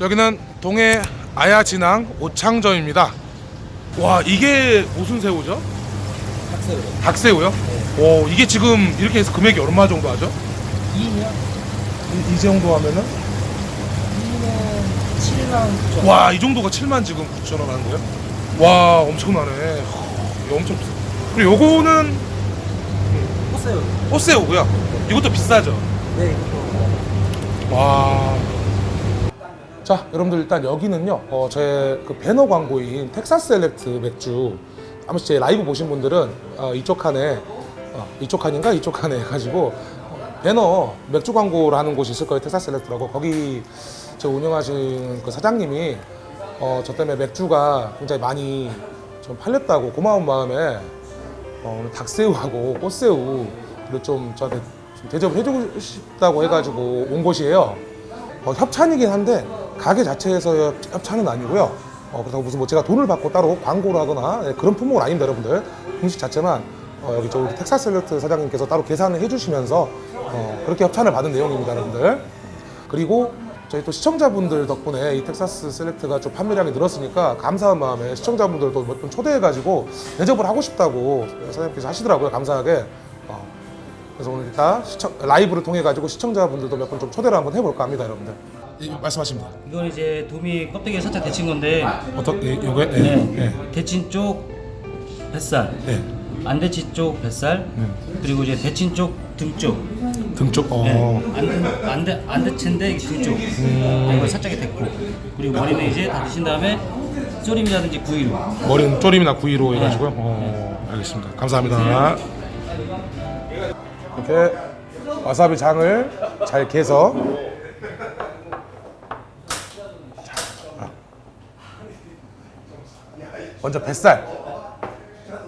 여기는 동해 아야진항 오창점입니다. 와 이게 무슨 새우죠? 닭새우. 닭새우요? 오 이게 지금 이렇게 해서 금액이 얼마 정도 하죠? 2년? 이, 이 정도 하면은 2년 7만 좀. 와이 정도가 7만 지금 9천 원 하는 거예요? 와 엄청나네. 이거 엄청 비싸. 그리고 요거는 헛새우. 꽃새우고요. 이것도 비싸죠. 네, 이것도. 와. 자, 여러분들 일단 여기는요. 어, 제 그 배너 광고인 텍사스 셀렉트 맥주. 아마 제 라이브 보신 분들은 어, 이쪽 칸에 어, 이쪽 칸인가 이쪽 칸에 해가지고 어, 배너 맥주 광고를 하는 곳이 있을 거예요. 텍사스 셀렉트라고 거기 저 운영하시는 그 사장님이 어, 저 때문에 맥주가 굉장히 많이 좀 팔렸다고 고마운 마음에 어, 오늘 닭새우하고 꽃새우를 좀 저한테 좀 대접을 해주고 싶다고 해가지고 온 곳이에요. 어, 협찬이긴 한데 가게 자체에서 협찬은 아니고요. 어, 그래서 무슨 뭐 제가 돈을 받고 따로 광고를 하거나 네, 그런 품목은 아닙니다, 여러분들. 음식 자체만 어, 여기 저 우리 텍사스 셀렉트 사장님께서 따로 계산을 해주시면서 어, 그렇게 협찬을 받은 내용입니다, 여러분들. 그리고 저희 또 시청자분들 덕분에 이 텍사스 셀렉트가 좀 판매량이 늘었으니까 감사한 마음에 시청자분들도 몇분 초대해가지고 대접을 하고 싶다고 사장님께서 하시더라고요, 감사하게. 어, 그래서 오늘 이따 시청, 라이브를 통해 가지고 시청자분들도 몇 분 좀 초대를 한번 해볼까 합니다, 여러분들. 이, 말씀하십니다. 이건 이제 도미 껍데기에 살짝 데친 건데 어떤 이, 요게? 네. 네. 네. 데친 쪽 뱃살, 네. 안 데친 쪽 뱃살, 그리고 이제 데친 쪽 등 쪽, 등 쪽. 어. 네. 안, 안, 데, 안 데친데 등쪽 네, 이걸 살짝 데고 그리고 머리는 이제 다 드신 다음에 쪼림이라든지 구이로 머리는 쪼림이나 구이로 해가지고요. 어, 알겠습니다. 감사합니다. 이렇게 와사비 장을 잘 개서 먼저 뱃살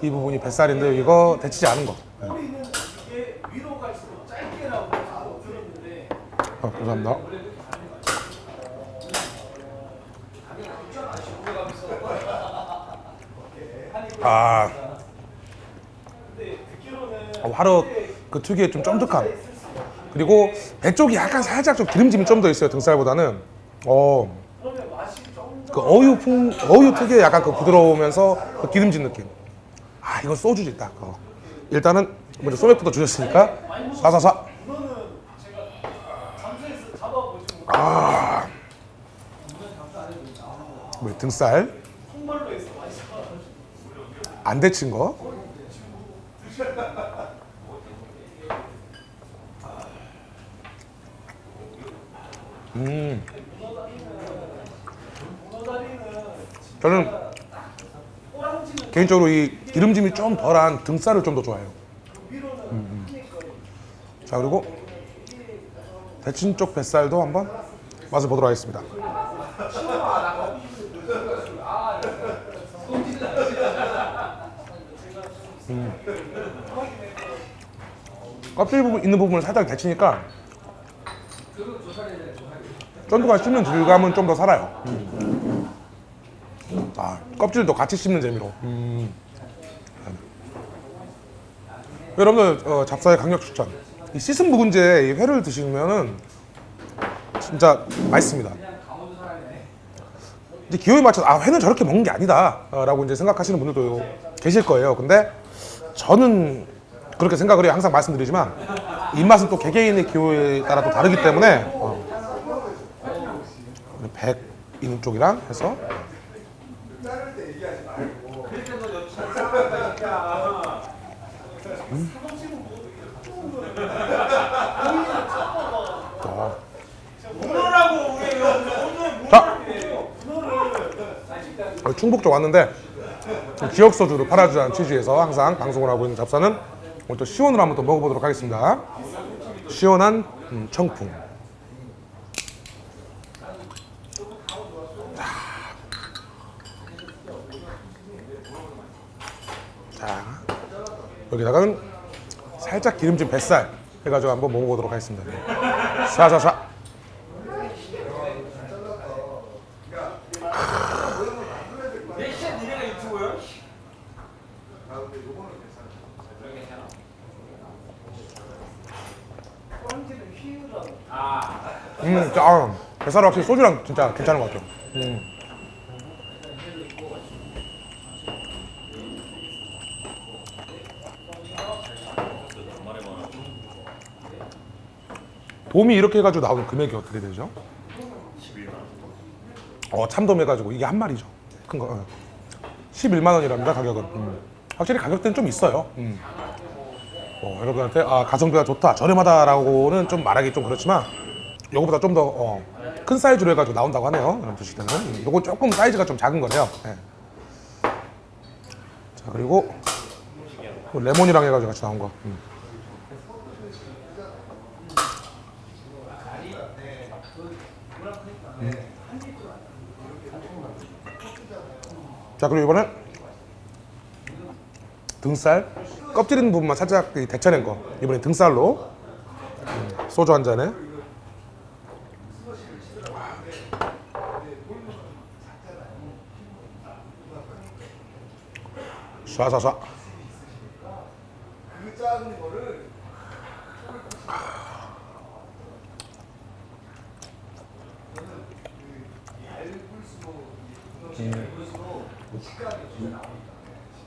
이 부분이 뱃살인데 이거 데치지 않은 거. 네. 어, 감사합니다. 아, 어, 화로 그 특유의 좀 쫀득함 그리고 배 쪽이 약간 살짝 좀 기름짐이 좀 더 있어요 등살보다는 어, 그 어유 풍 어유 특유의 약간 그 부드러우면서 그 기름진 느낌. 아 이건 소주지 딱 어. 일단은 먼저 소맥부터 주셨으니까 사사사. 아. 뭐, 등살. 안 데친 거? 음. 저는 개인적으로 이 기름짐이 좀 덜한 등살을 좀 더 좋아해요. 음, 음. 자 그리고 데친 쪽 뱃살도 한번 맛을 보도록 하겠습니다. 껍질 부분 있는 부분을 살짝 데치니까 쫀득한 씹는 질감은 좀 더 살아요. 음. 아, 껍질도 같이 씹는 재미로. 음. 여러분들 어, 잡사의 강력 추천. 이 씻은 묵은지에 이 회를 드시면은 진짜 맛있습니다. 이제 기호에 맞춰서 아 회는 저렇게 먹는 게 아니다 라고 이제 생각하시는 분들도 계실 거예요. 근데 저는 그렇게 생각을 해요. 항상 말씀드리지만 입맛은 또 개개인의 기호에 따라 또 다르기 때문에 어. 우리 백 있는 쪽이랑 해서 음. 어. 자, 어, 충북 쪽 왔는데 지역 소주를 팔아주자는 취지에서 항상 방송을 하고 있는 잡사는 오늘 또 시원으로 한번 또 먹어보도록 하겠습니다. 시원한 음, 청풍. 여기다가는 살짝 기름진 뱃살 해가지고 한번 먹어보도록 하겠습니다. 샤샤샤. 음, 짜. 뱃살은 확실히 소주랑 진짜 괜찮은 것 같아요. 음. 돔이 이렇게 해가지고 나오는 금액이 어떻게 되죠? 11만 어 참돔 해가지고 이게 한 마리죠. 큰 거. 어. 11만 원이랍니다 가격은. 음. 확실히 가격대는 좀 있어요. 음. 어, 여러분한테 아 가성비가 좋다 저렴하다라고는 좀 말하기 좀 그렇지만 요거보다 좀 더 큰 사이즈로 해가지고 나온다고 하네요 여러분 드실 때는 음, 요거 조금 사이즈가 좀 작은 거네요 예. 자 그리고 뭐 레몬이랑 해가지고 같이 나온 거 음. 음. 자 그리고 이번엔 등살. 껍질 있는 부분만 살짝 그 데쳐낸 거. 이번엔 등살로. 음, 소주 한 잔에. 쏴쏴쏴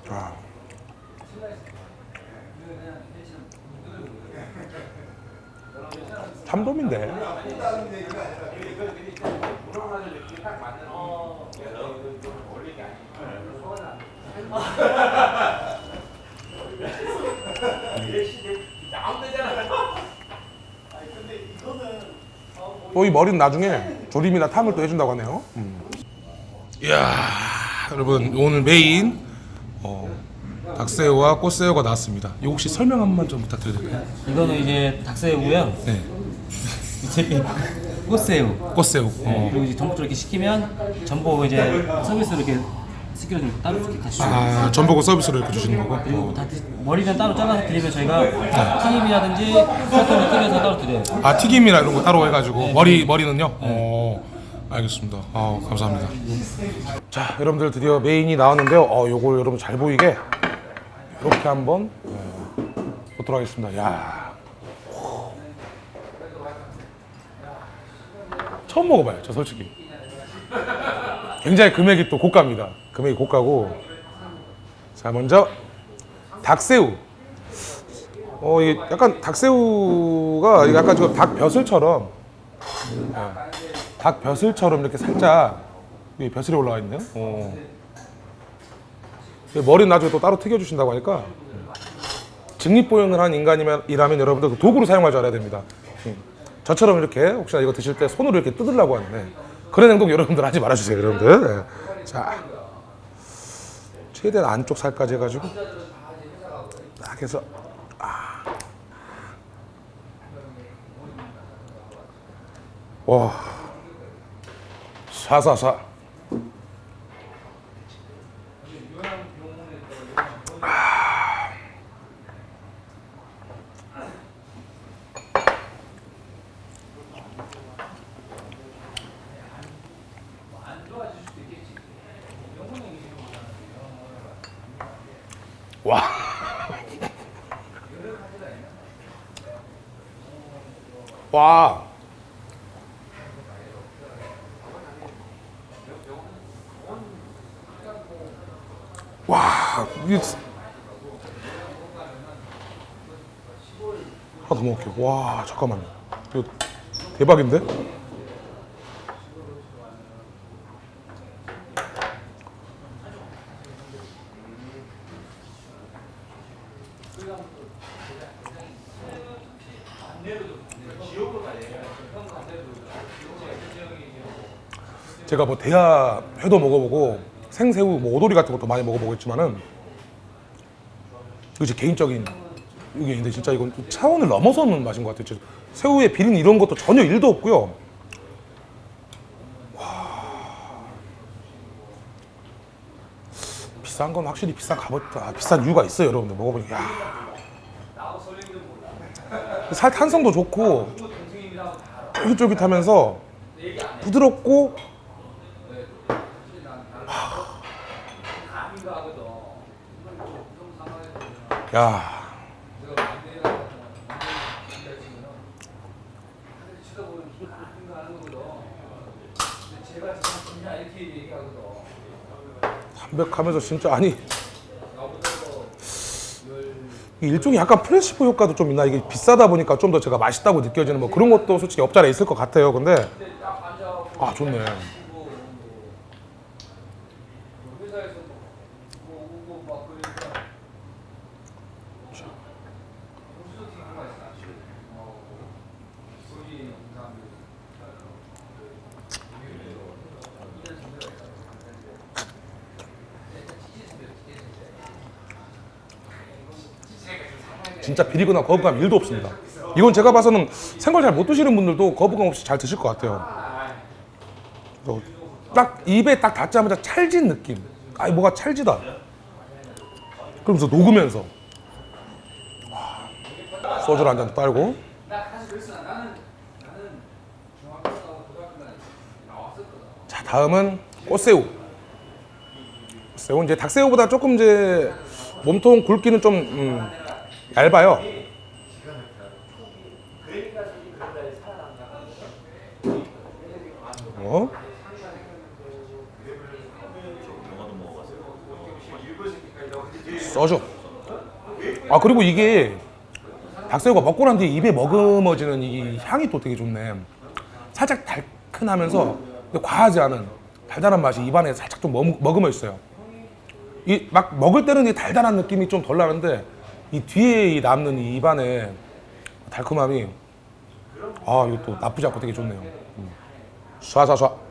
아. 참돔인데 또 이 머리는 나중에 조림이나 탕을 또 해준다고 하네요. 이야 여러분 오늘 메인 어, 닭새우와 꽃새우가 나왔습니다. 이거 혹시 설명 한 번만 좀 부탁드려도 될까요? 이거는 이제 닭새우고요. 네, 이제 꽃새우. 꽃새우. 네, 어. 그리고 이제 전복줄 이렇게 시키면 전복 이제 서비스로 이렇게 시켜주면 따로 이렇게 같이 줘요. 아 전복을 서비스로 이렇게 주시는 거고. 그리고 다 드- 머리는 따로 잘라서 드리면 저희가 튀김이라든지 소금을 튀겨서 따로 드려요. 아 튀김이나 이런 거 따로 해가지고 머리 머리는요. 어 알겠습니다. 아 감사합니다. 자 여러분들 드디어 메인이 나왔는데요. 어 요걸 여러분 잘 보이게 이렇게 한번 네, 보도록 하겠습니다. 야 처음 먹어봐요. 저 솔직히 굉장히 금액이 또 고가입니다. 금액이 고가고 자 먼저 닭새우. 어, 이게 약간 닭새우가 약간 지금 닭 벼슬처럼 예, 닭 벼슬처럼 이렇게 살짝 이 벼슬이 올라와 있네요. 어. 이 머리는 나중에 또 따로 튀겨주신다고 하니까 직립보행을 한 인간이라면 여러분들 그 도구로 사용할 줄 알아야 됩니다. 음. 저처럼 이렇게 혹시나 이거 드실 때 손으로 이렇게 뜯으려고 하는데 그런 행동 여러분들 하지 말아주세요, 여러분들. 예. 자, 최대한 안쪽 살까지 해가지고 딱 해서 와 사사사 와. 와. 와, 이게 하나 더 먹을게요. 와, 잠깐만요. 이거 대박인데? 제가 뭐 대하 회도 먹어보고 생새우, 뭐 오돌이 같은 것도 많이 먹어보겠지만은 이거 제 개인적인 의견인데 진짜 이건 좀 차원을 넘어서는 맛인 것 같아요. 새우의 비린 이런 것도 전혀 일도 없고요. 와. 비싼 건 확실히 비싼 값을 아, 비싼 이유가 있어요, 여러분들 먹어보니까. 야. 살 탄성도 좋고 쫄깃쫄깃하면서 부드럽고 야. 담백하면서 진짜 아니. 이 일종의 약간 플래시포 효과도 좀 있나? 이게 비싸다 보니까 좀 더 제가 맛있다고 느껴지는 뭐 그런 것도 솔직히 없잖아 있을 것 같아요. 근데. 아 좋네 진짜 비리거나 거부감 1도 없습니다. 이건 제가 봐서는 생걸 잘 못 드시는 분들도 거부감 없이 잘 드실 것 같아요. 그래서 딱 입에 딱 닿자마자 찰진 느낌. 아니 뭐가 찰지다. 그러면서 녹으면서 와, 소주를 한잔 따르고 자 다음은 꽃새우. 새우 이제 닭새우보다 조금 이제 몸통 굵기는 좀 음, 얇아요. 어? 써줘. 아 그리고 이게 닭새우가 먹고 난 뒤에 입에 머금어지는 이 향이 또 되게 좋네. 살짝 달큰하면서 근데 과하지 않은 달달한 맛이 입안에 살짝 좀 머금- 머금어 있어요. 이 막 먹을 때는 이 달달한 느낌이 좀 덜 나는데 이 뒤에 이 남는 이 입안에 달콤함이 아 이거 또 나쁘지 않고 되게 좋네요. 음. 쏴쏴쏴.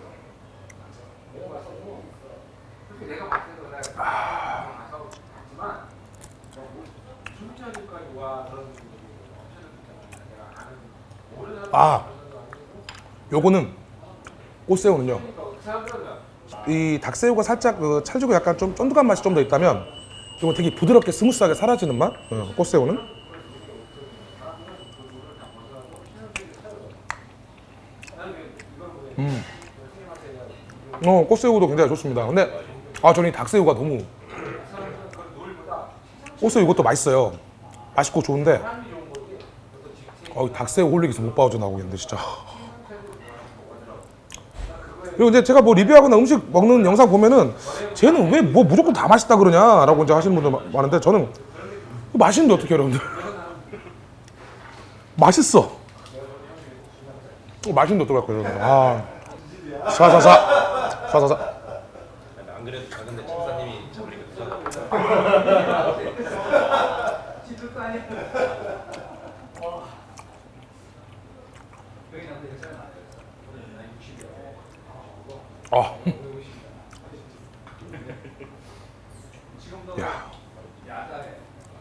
아, 요거는 꽃새우는요. 이 닭새우가 살짝 그 찰지고 약간 좀 쫀득한 맛이 좀 더 있다면 이건 되게 부드럽게 스무스하게 사라지는 맛. 어, 꽃새우는. 음. 어, 꽃새우도 굉장히 좋습니다. 근데 아 저는 이 닭새우가 너무 꽃새우 이것도 맛있어요. 맛있고 좋은데 어, 이 닭새우 홀릭에서 못 빠져 나오겠는데 진짜. 그리고 이제 제가 뭐 리뷰하거나 음식 먹는 영상 보면은 쟤는 왜 뭐 무조건 다 맛있다 그러냐 라고 이제 하시는 분들 마- 많은데 저는 맛있는데 어떻게 여러분들? 맛있어. 어, 맛있는데 어떡할 거예요 여러분들? 아. 사사사. 사사사. 안 그래도 작은데 집사님이 잡으니까 아. 야.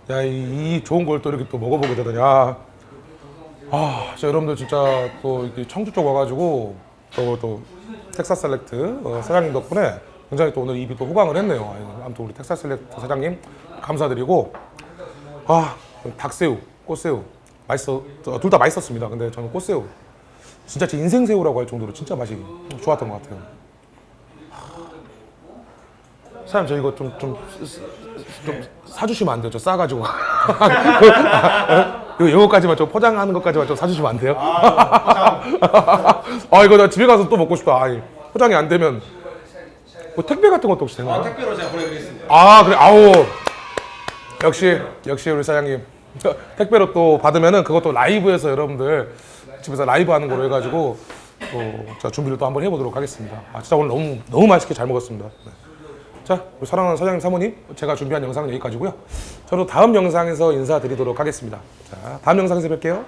야, 이, 이 좋은 걸 또 이렇게 또 먹어보게 되더냐. 아, 저 여러분들 진짜 또 이렇게 청주 쪽 와가지고 또, 또 텍사스 셀렉트 어, 사장님 덕분에 굉장히 또 오늘 입이 또 호강을 했네요. 아유, 아무튼 우리 텍사스 셀렉트 사장님 감사드리고 아, 닭새우, 꽃새우 맛있어, 둘 다 맛있었습니다. 근데 저는 꽃새우 진짜 제 인생 새우라고 할 정도로 진짜 맛이 좋았던 것 같아요. 사장님 저 이거 좀 좀 좀 사주시면 안 돼요? 저 싸가지고 이거 이거까지만 좀 포장하는 것까지만 좀 사주시면 안 돼요? 아 이거 나 집에 가서 또 먹고 싶다. 아니, 포장이 안 되면 뭐 택배 같은 것도 혹시 되나요? 택배로 제가 보내드리겠습니다. 아 그래 아우 역시 역시 우리 사장님 택배로 또 받으면은 그것도 라이브에서 여러분들 집에서 라이브 하는 거로 해가지고 또 제가 준비를 또 한번 해보도록 하겠습니다. 아 진짜 오늘 너무 너무 맛있게 잘 먹었습니다. 네. 자 우리 사랑하는 사장님 사모님 제가 준비한 영상은 여기까지고요. 저도 다음 영상에서 인사드리도록 하겠습니다. 자 다음 영상에서 뵐게요.